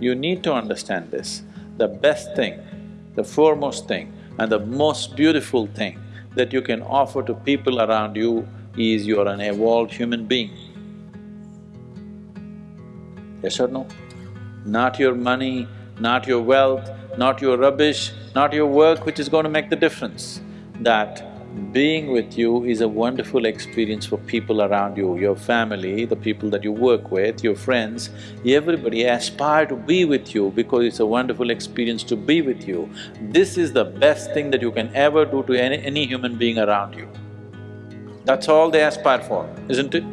You need to understand this. The best thing, the foremost thing and the most beautiful thing that you can offer to people around you is you're an evolved human being. Yes or no? Not your money, not your wealth, not your rubbish, not your work which is going to make the difference. That being with you is a wonderful experience for people around you, your family, the people that you work with, your friends, everybody aspire to be with you because it's a wonderful experience to be with you. This is the best thing that you can ever do to any, any human being around you. That's all they aspire for, isn't it?